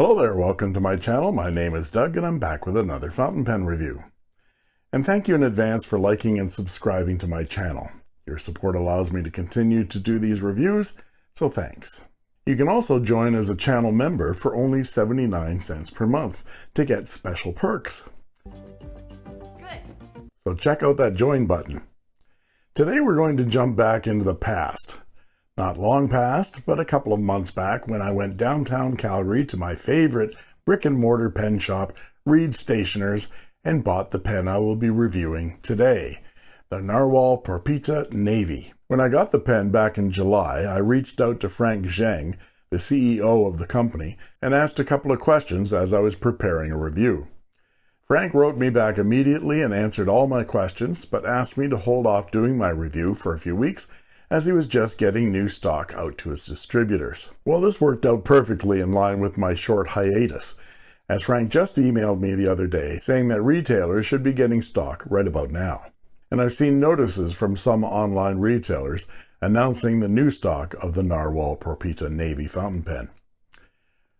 Hello there, welcome to my channel. My name is Doug and I'm back with another fountain pen review. And thank you in advance for liking and subscribing to my channel. Your support allows me to continue to do these reviews, so thanks. You can also join as a channel member for only 79 cents per month to get special perks. Good. So check out that join button. Today we're going to jump back into the past. Not long past, but a couple of months back when I went downtown Calgary to my favorite brick and mortar pen shop, Reed Stationers, and bought the pen I will be reviewing today, the Narwhal Porpita Navy. When I got the pen back in July, I reached out to Frank Zheng, the CEO of the company, and asked a couple of questions as I was preparing a review. Frank wrote me back immediately and answered all my questions, but asked me to hold off doing my review for a few weeks as he was just getting new stock out to his distributors. Well, this worked out perfectly in line with my short hiatus, as Frank just emailed me the other day saying that retailers should be getting stock right about now. And I've seen notices from some online retailers announcing the new stock of the Narwhal Porpita Navy fountain pen.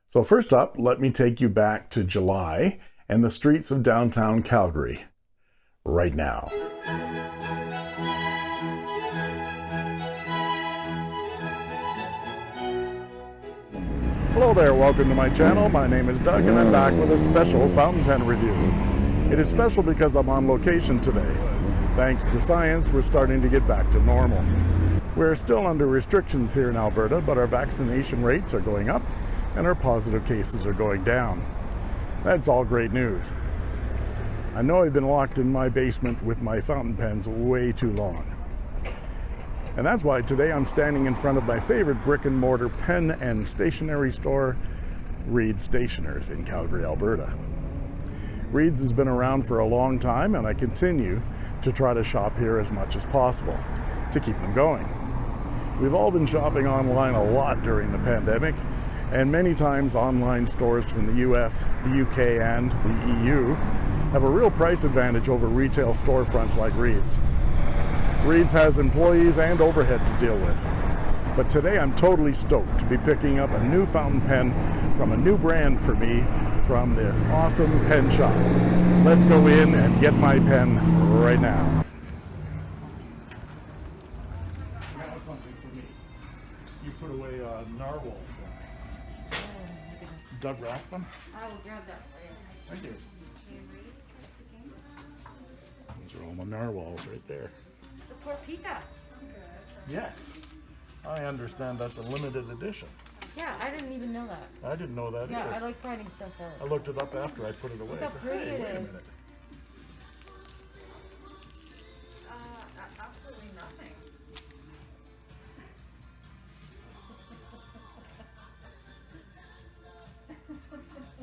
So first up, let me take you back to July and the streets of downtown Calgary right now. Hello there, welcome to my channel. My name is Doug and I'm back with a special fountain pen review. It is special because I'm on location today. Thanks to science, we're starting to get back to normal. We're still under restrictions here in Alberta, but our vaccination rates are going up and our positive cases are going down. That's all great news. I know I've been locked in my basement with my fountain pens way too long. And that's why today I'm standing in front of my favorite brick and mortar pen and stationery store, Reed Stationers in Calgary, Alberta. Reed's has been around for a long time and I continue to try to shop here as much as possible to keep them going. We've all been shopping online a lot during the pandemic and many times online stores from the US, the UK and the EU have a real price advantage over retail storefronts like Reed's. Reed's has employees and overhead to deal with. But today I'm totally stoked to be picking up a new fountain pen from a new brand for me from this awesome pen shop. Let's go in and get my pen right now. You put away a narwhal. Doug Rathman? I will grab that for you. Thank you. Those are all my narwhals right there. The Porpita. Yes. I understand that's a limited edition. Yeah, I didn't even know that. I didn't know that Yeah, either. I like finding stuff I looked it up after I put it away. how I said, pretty hey, it wait a minute. Uh, absolutely nothing.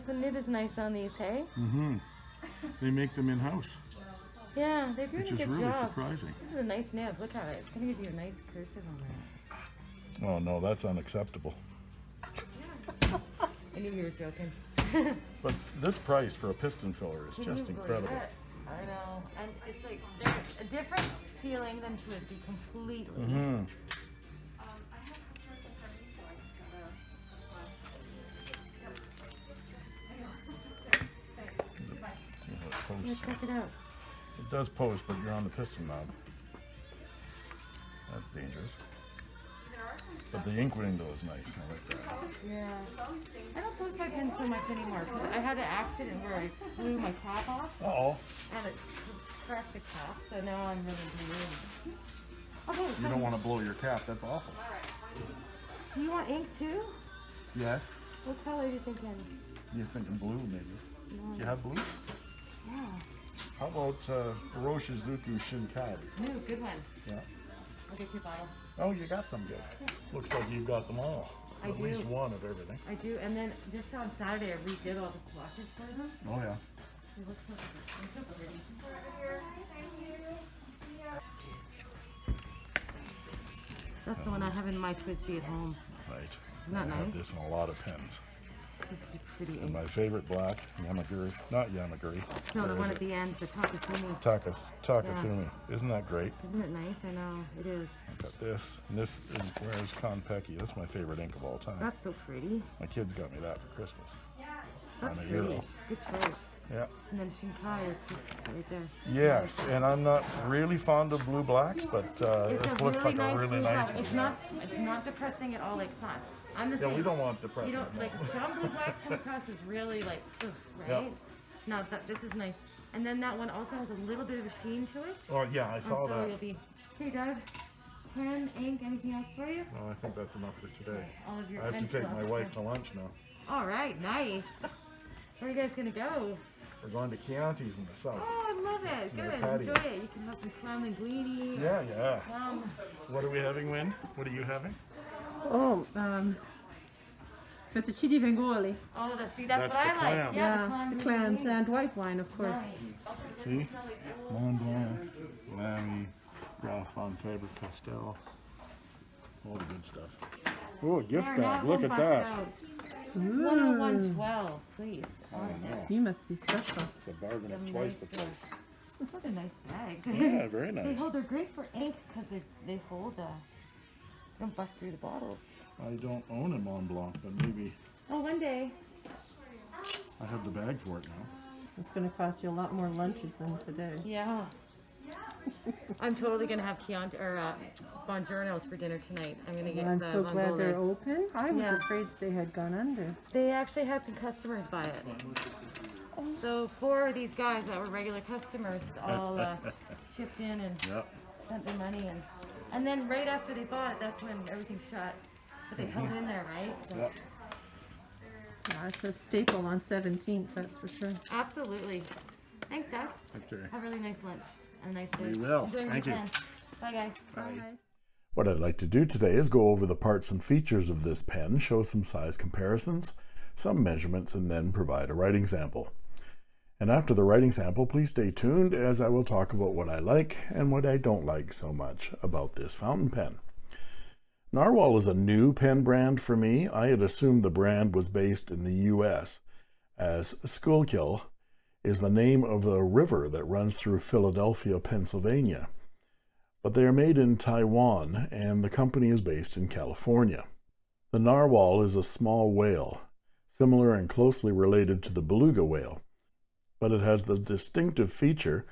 The nib is nice on these, hey? Mm-hmm. They make them in-house, Yeah, they're doing which a is good really job. surprising. This is a nice nib. Look at it. It's gonna give you a nice cursive on there. Oh, no, that's unacceptable. I knew you were joking. But this price for a piston filler is Can just incredible. it? I know, and it's like a different feeling than TWSBI completely. Mm-hmm. Um, I have customers in front of me, so I gotta. See how it check it out. It does post, but you're on the piston knob. That's dangerous. There are some But the ink window is nice. I like that. Yeah. there's always things. I don't post my pen so much anymore because I had an accident where I blew my cap off Uh-oh. and it cracked the cap, so now I'm really blue. Okay, You so don't want to blow your cap. That's awful. do you want ink too? Yes. What color are you thinking? You're thinking blue, maybe. No. You have blue? Yeah. How about uh, Roshizuku Shinkai? Ooh, good one. Yeah. I'll get you a bottle. Oh, you got some good. Looks like you've got them all. I At least do. one of everything. I do, and then just on Saturday I redid all the swatches for them. Oh, yeah. They look so, so pretty. That's the one I have in my TWSBI at home. Right. Isn't that I have nice? this in a lot of pens. This is pretty And my favorite black, Yamaguri, not Yamaguri. No, the one at the end, the Takasumi. Takas, Takasumi. Isn't that great? Isn't it nice? I know, it is. I got this, and this is where's Konpeki. That's my favorite ink of all time. That's so pretty. My kids got me that for Christmas. That's pretty. euro. Good choice. Yeah. And then Shinkai is just right there. Yes, and I'm not really fond of blue blacks, but uh, this looks really like nice a really blue nice. It's not. It's not depressing at all. Like it's not. I'm the Yeah, same. we don't want You don't like some blue blacks come across as really like, ugh, right? No, that this is nice. And then that one also has a little bit of a sheen to it. Oh yeah, I And saw so that. you'll be. Hey, Doug. Pen, ink, anything else for you? No, I think that's enough for today. All of your I have to take my wife so- to lunch now. All right, nice. Where are you guys gonna go? We're going to Chianti's in the south. Oh, I love it. Good. Enjoy it. You can have some clown linguine. Yeah, yeah. What are we having, Win? What are you having? Oh, um, fettuccine vongole. oh, the, see, that's, That's what the I like. Yeah, Yeah, clown the clams and white wine, of course. Nice. See? Montblanc, Lamy, Ralph von Faber Castell. All the good stuff. Oh, a gift There, bag. Look at bust that. out. Ooh, 10112, please. Oh, know. you must be special. It's a bargain Them of twice the nice, uh, price. Those are nice bags. Yeah, very They nice. hold, they're great for ink because they, they hold, uh, they don't bust through the bottles. I don't own a Montblanc, but maybe Oh, one day. I have the bag for it now. It's going to cost you a lot more lunches than today. Yeah. I'm totally gonna have Chianti or uh, Bongiornos for dinner tonight. I'm gonna get I'm the so glad they're open. I was Yeah. afraid they had gone under. They actually had some customers buy it. So four of these guys that were regular customers all uh, chipped in and Yep. spent their money and and then right after they bought it, that's when everything shut. But they held in there, right? So Yep. Yeah, it's a staple on 17th, that's for sure. absolutely. Thanks, Doug. Okay. Have a really nice lunch and a nice day. We will. Enjoy your Thank you. weekend. Bye, guys. Bye. What I'd like to do today is go over the parts and features of this pen, show some size comparisons, some measurements, and then provide a writing sample. And after the writing sample, please stay tuned as I will talk about what I like and what I don't like so much about this fountain pen. Narwhal is a new pen brand for me. I had assumed the brand was based in the US, as Schuylkill is the name of the river that runs through Philadelphia, Pennsylvania but they are made in Taiwan and the company is based in California. The narwhal is a small whale, similar and closely related to the beluga whale, but it has the distinctive feature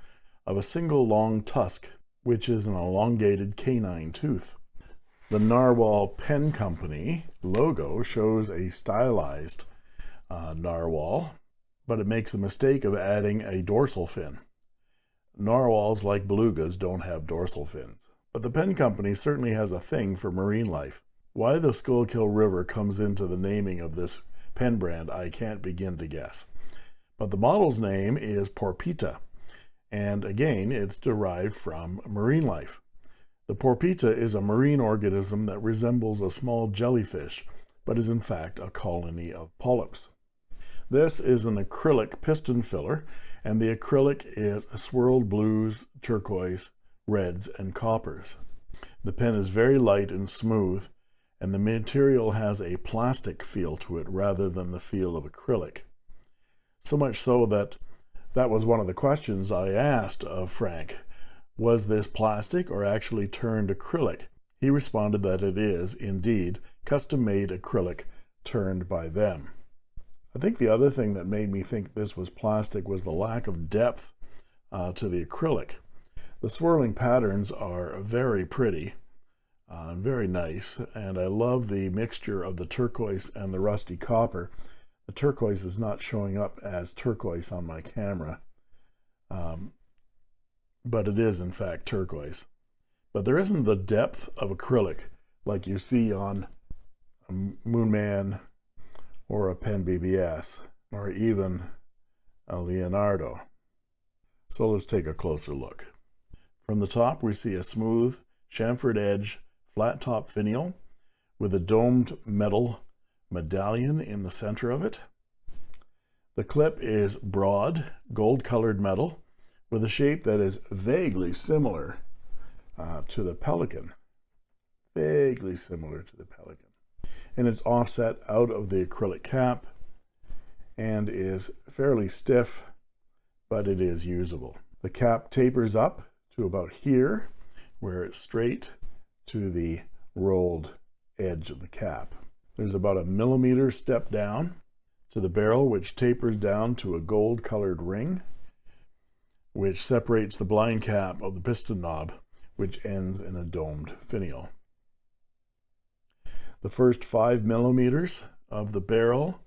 of a single long tusk, which is an elongated canine tooth. The Narwhal Pen Company logo shows a stylized uh, narwhal, but it makes the mistake of adding a dorsal fin. Narwhals, like belugas, don't have dorsal fins. But the pen company certainly has a thing for marine life. Why the Schuylkill River comes into the naming of this pen brand, I can't begin to guess. But the model's name is Porpita, and again, it's derived from marine life. The Porpita is a marine organism that resembles a small jellyfish, but is in fact a colony of polyps. This is an acrylic piston filler, and the acrylic is swirled blues, turquoise, reds, and coppers. The pen is very light and smooth, and the material has a plastic feel to it rather than the feel of acrylic. So much so that that was one of the questions I asked of Frank. Was this plastic or actually turned acrylic? He responded that it is, indeed, custom-made acrylic turned by them. I think the other thing that made me think this was plastic was the lack of depth uh, to the acrylic. The swirling patterns are very pretty, uh, and very nice, and I love the mixture of the turquoise and the rusty copper. The turquoise is not showing up as turquoise on my camera, um, but it is in fact turquoise. But there isn't the depth of acrylic like you see on a Moonman or a Pen BBS or even a Leonardo. So let's take a closer look. From the top, we see a smooth chamfered edge flat top finial with a domed metal medallion in the center of it. The clip is broad, gold colored metal with a shape that is vaguely similar uh, to the Pelikan. Vaguely similar to the Pelikan. And it's offset out of the acrylic cap and is fairly stiff, but it is usable. The cap tapers up to about here, where it's straight to the rolled edge of the cap. There's about a millimeter step down to the barrel, which tapers down to a gold colored ring, which separates the blind cap of the piston knob, which ends in a domed finial. The first five millimeters of the barrel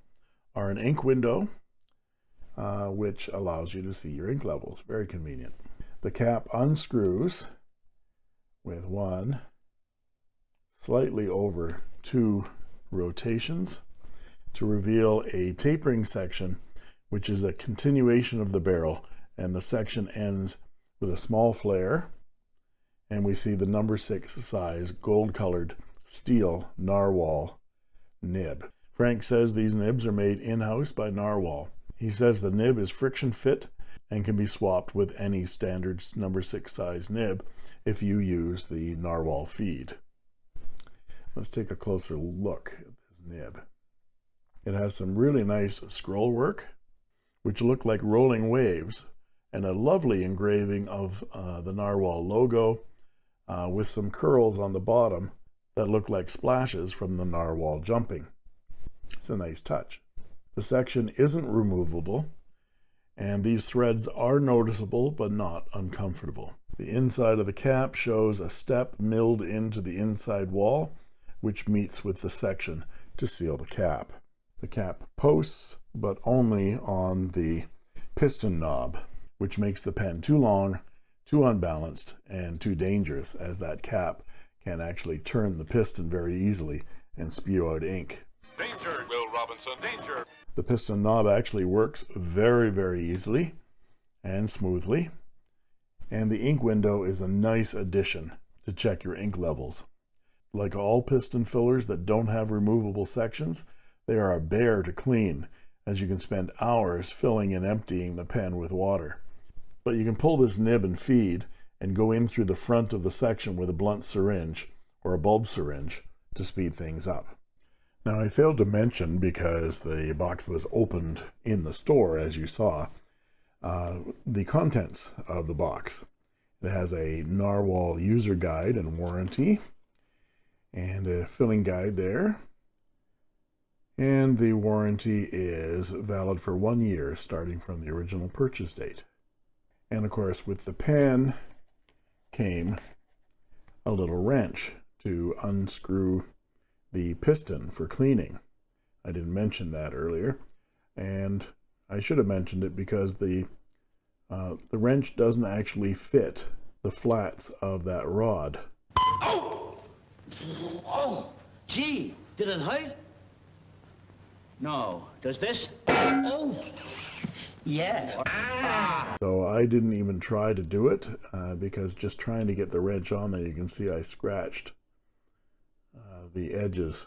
are an ink window, uh, which allows you to see your ink levels. Very convenient. The cap unscrews with one slightly over two rotations to reveal a tapering section which is a continuation of the barrel and the section ends with a small flare and we see the number six size gold colored steel narwhal nib. Frank says these nibs are made in-house by narwhal. He says the nib is friction fit and can be swapped with any standard number six size nib if you use the narwhal feed let's take a closer look at this nib. It has some really nice scroll work which look like rolling waves and a lovely engraving of uh, the narwhal logo uh, with some curls on the bottom that look like splashes from the narwhal jumping. It's a nice touch. The section isn't removable and these threads are noticeable but not uncomfortable. The inside of the cap shows a step milled into the inside wall which meets with the section to seal the cap. The cap posts, but only on the piston knob, which makes the pen too long, too unbalanced, and too dangerous as that cap can actually turn the piston very easily and spew out ink. Danger, Will Robinson, danger. The piston knob actually works very, very easily and smoothly. And the ink window is a nice addition to check your ink levels. Like all piston fillers that don't have removable sections, they are a bear to clean, as you can spend hours filling and emptying the pen with water. But you can pull this nib and feed and go in through the front of the section with a blunt syringe or a bulb syringe to speed things up. Now I failed to mention because the box was opened in the store as you saw uh, the contents of the box. It has a Narwhal user guide and warranty and a filling guide there. And the warranty is valid for one year starting from the original purchase date. And of course, with the pen came a little wrench to unscrew the piston for cleaning. I didn't mention that earlier. And I should have mentioned it because the uh, the wrench doesn't actually fit the flats of that rod. Oh! Oh! Gee, did it hurt? No. Does this? Oh! Yeah. So I didn't even try to do it uh, because just trying to get the wrench on there, you can see I scratched uh, the edges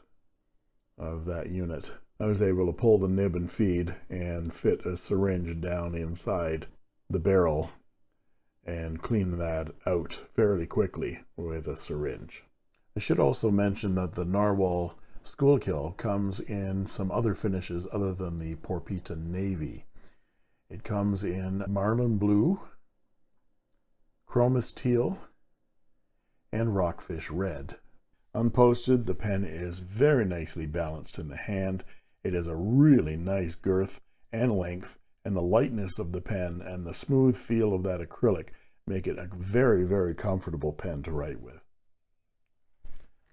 of that unit. I was able to pull the nib and feed and fit a syringe down inside the barrel and clean that out fairly quickly with a syringe. I should also mention that the Narwhal Schuylkill comes in some other finishes other than the Porpita Navy. It comes in Marlin Blue, Chromis Teal, and Rockfish Red. Unposted, the pen is very nicely balanced in the hand. It has a really nice girth and length, and the lightness of the pen and the smooth feel of that acrylic make it a very, very comfortable pen to write with.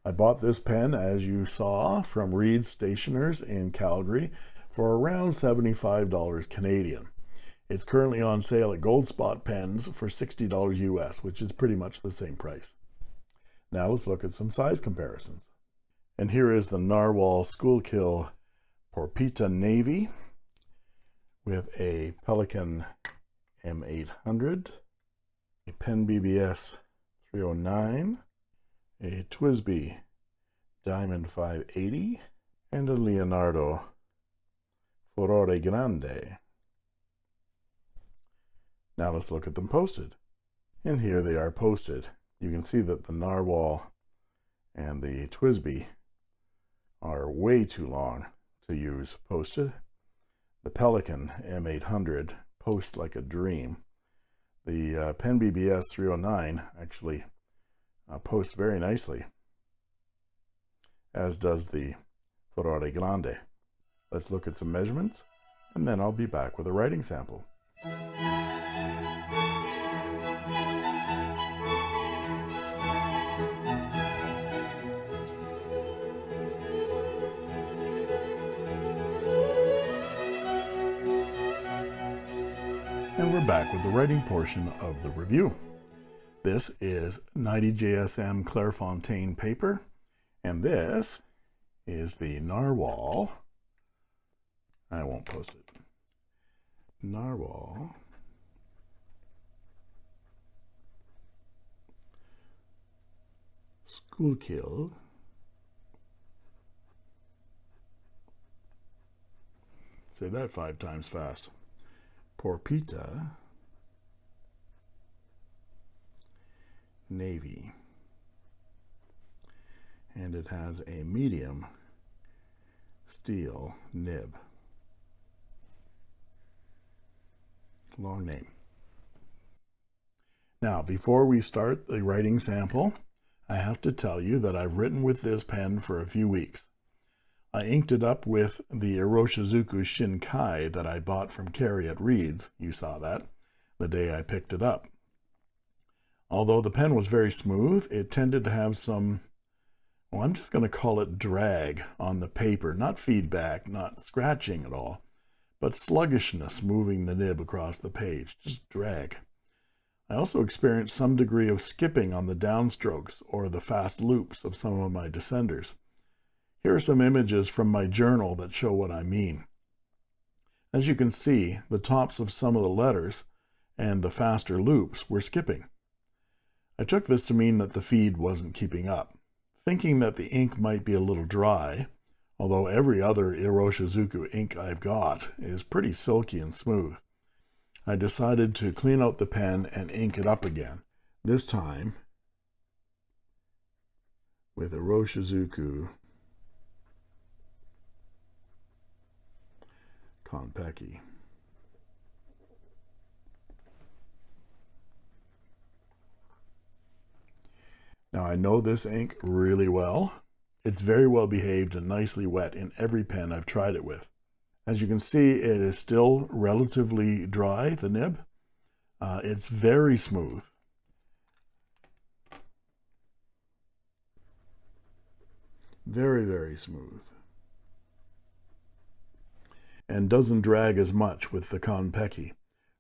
I bought this pen, as you saw, from Reed Stationers in Calgary for around $75 Canadian. It's currently on sale at Goldspot Pens for $60 US, which is pretty much the same price. Now let's look at some size comparisons. And here is the Narwhal Schuylkill Porpita Navy with a Pelikan M800, a Pen BBS 309, a TWSBI Diamond 580, and a Leonardo Furore Grande. Now let's look at them posted. And here they are posted. You can see that the Narwhal and the TWSBI are way too long to use posted. the Pelikan M800 posts like a dream. The uh, Pen BBS 309 actually uh, posts very nicely, as does the Furore Grande. Let's look at some measurements, and then I'll be back with a writing sample. And we're back with the writing portion of the review. This is 90 GSM Clairefontaine paper, and this is the Narwhal. I won't post it. Narwhal. Schuylkill. Say that five times fast. Porpita. Navy. And it has a medium steel nib. Long name. Now, before we start the writing sample, I have to tell you that I've written with this pen for a few weeks. I inked it up with the Iroshizuku Shinkai that I bought from Carrie at Reed's, you saw that, the day I picked it up. Although the pen was very smooth, it tended to have some, well, I'm just going to call it drag on the paper, not feedback, not scratching at all, but sluggishness moving the nib across the page, just drag. I also experienced some degree of skipping on the downstrokes or the fast loops of some of my descenders. Here are some images from my journal that show what I mean. As you can see, the tops of some of the letters and the faster loops were skipping. I took this to mean that the feed wasn't keeping up. Thinking that the ink might be a little dry, although every other Iroshizuku ink I've got is pretty silky and smooth, I decided to clean out the pen and ink it up again, this time with Iroshizuku Konpeki. Now I know this ink really well. It's very well behaved and nicely wet in every pen I've tried it with. As you can see, it is still relatively dry, the nib. Uh, it's very smooth. Very, very smooth. And doesn't drag as much with the Konpeki.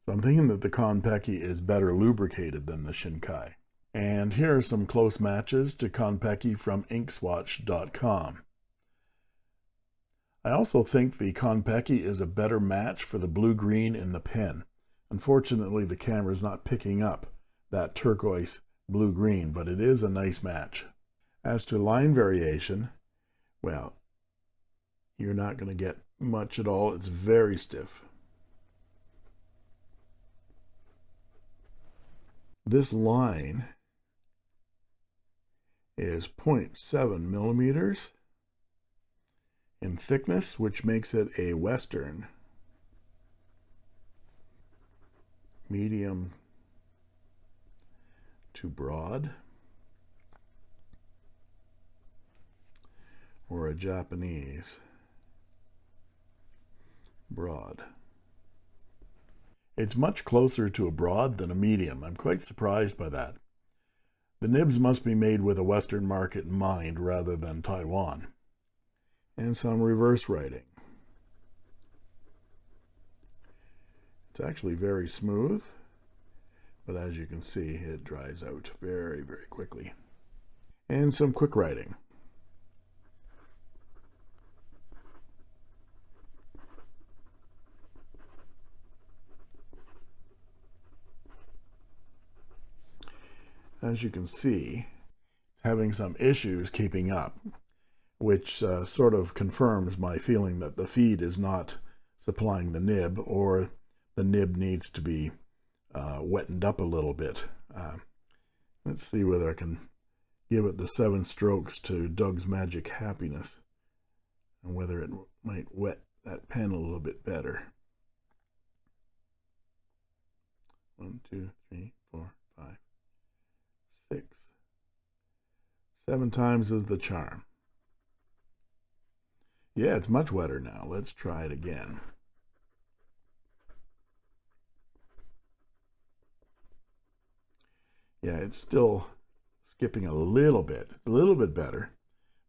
So I'm thinking that the Konpeki is better lubricated than the Shinkai. And here are some close matches to Konpeki from inkswatch.com. I also think the Konpeki is a better match for the blue-green in the pen. Unfortunately, the camera is not picking up that turquoise blue-green, but it is a nice match. As to line variation, well, you're not going to get much at all. It's very stiff. This line is 0.7 millimeters in thickness, which makes it a western medium to broad or a Japanese broad. It's much closer to a broad than a medium. I'm quite surprised by that. The nibs must be made with a Western market in mind rather than Taiwan. And some reverse writing. It's actually very smooth, but as you can see, it dries out very, very quickly. And some quick writing. As you can see, it's having some issues keeping up, which uh, sort of confirms my feeling that the feed is not supplying the nib or the nib needs to be uh, wetted up a little bit. Uh, let's see whether I can give it the seven strokes to Doug's Magic Happiness and whether it might wet that pen a little bit better. One, two, three, four, five, six. Seven times is the charm. Yeah, it's much wetter now. Let's try it again. Yeah, it's still skipping a little bit. A little bit better,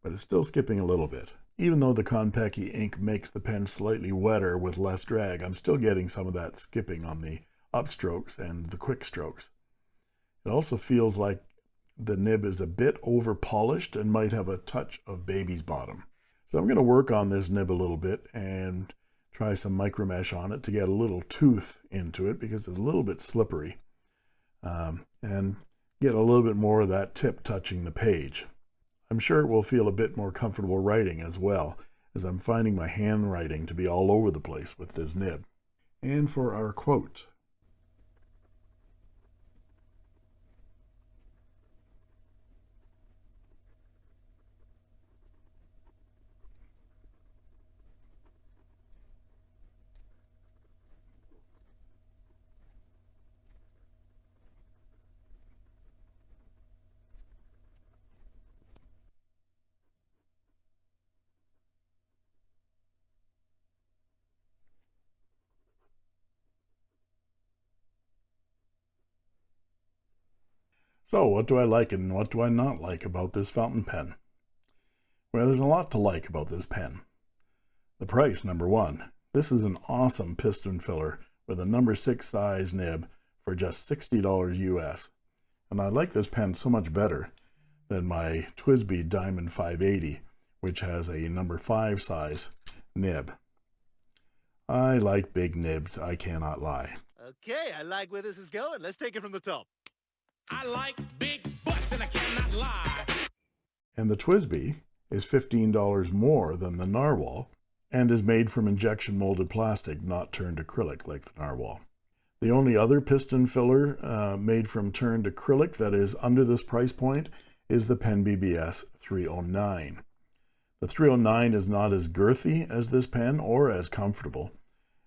but it's still skipping a little bit. Even though the Konpeki ink makes the pen slightly wetter with less drag, I'm still getting some of that skipping on the upstrokes and the quick strokes. It also feels like the nib is a bit over polished and might have a touch of baby's bottom. So I'm going to work on this nib a little bit and try some micro mesh on it to get a little tooth into it because it's a little bit slippery um, and get a little bit more of that tip touching the page. I'm sure it will feel a bit more comfortable writing as well as I'm finding my handwriting to be all over the place with this nib. And for our quote, So what do I like and what do I not like about this fountain pen? Well, there's a lot to like about this pen. The price, number one. This is an awesome piston filler with a number six size nib for just $60 US. And I like this pen so much better than my TWSBI Diamond 580, which has a number five size nib. I like big nibs, I cannot lie. Okay, I like where this is going. Let's take it from the top. I like big butts and I cannot lie. And the TWSBI is $15 more than the Narwhal and is made from injection molded plastic, not turned acrylic like the Narwhal. The only other piston filler uh, made from turned acrylic that is under this price point is the Pen BBS 309. The 309 is not as girthy as this pen or as comfortable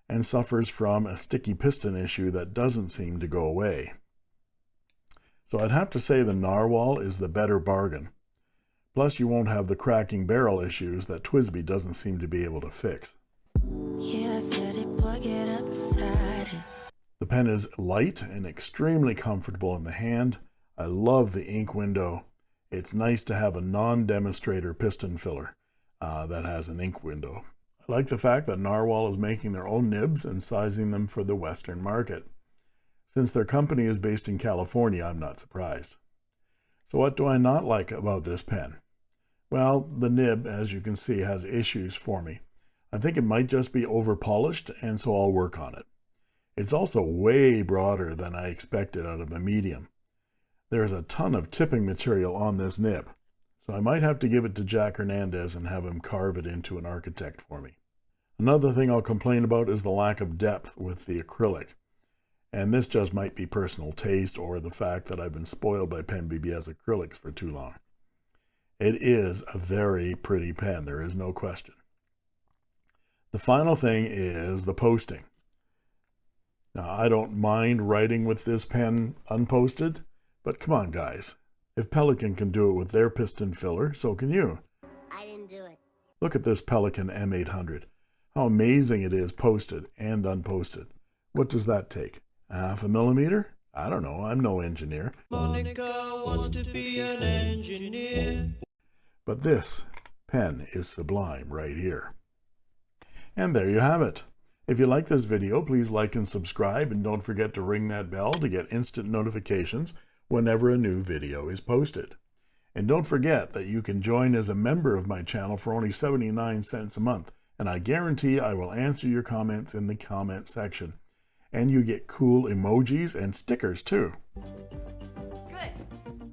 and suffers from a sticky piston issue that doesn't seem to go away. So I'd have to say the Narwhal is the better bargain. Plus you won't have the cracking barrel issues that TWSBI doesn't seem to be able to fix. Yeah, it, boy, the pen is light and extremely comfortable in the hand. I love the ink window. It's nice to have a non-demonstrator piston filler uh, that has an ink window. I like the fact that Narwhal is making their own nibs and sizing them for the Western market. Since their company is based in California, I'm not surprised. So what do I not like about this pen? Well, the nib, as you can see, has issues for me. I think it might just be over polished, and so I'll work on it. It's also way broader than I expected out of a medium. There's a ton of tipping material on this nib, so I might have to give it to Jack Hernandez and have him carve it into an architect for me. Another thing I'll complain about is the lack of depth with the acrylic. And this just might be personal taste or the fact that I've been spoiled by Pen BBS acrylics for too long. It is a very pretty pen, there is no question. The final thing is the posting. Now, I don't mind writing with this pen unposted, but come on, guys. If Pelikan can do it with their piston filler, so can you. I didn't do it. Look at this Pelikan M800. How amazing it is posted and unposted. What does that take? Half a millimeter? I don't know. I'm no engineer. Monica wants to be an engineer. But this pen is sublime right here. And there you have it. If you like this video, please like and subscribe, and don't forget to ring that bell to get instant notifications whenever a new video is posted. And don't forget that you can join as a member of my channel for only 79 cents a month, and I guarantee I will answer your comments in the comment section and you get cool emojis and stickers too. Good.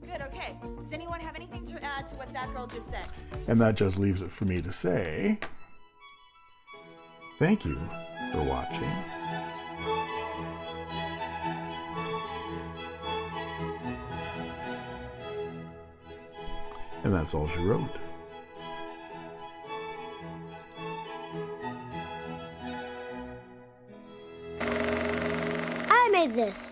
Good, okay. Does anyone have anything to add to what that girl just said? And that just leaves it for me to say thank you for watching. And that's all she wrote. This?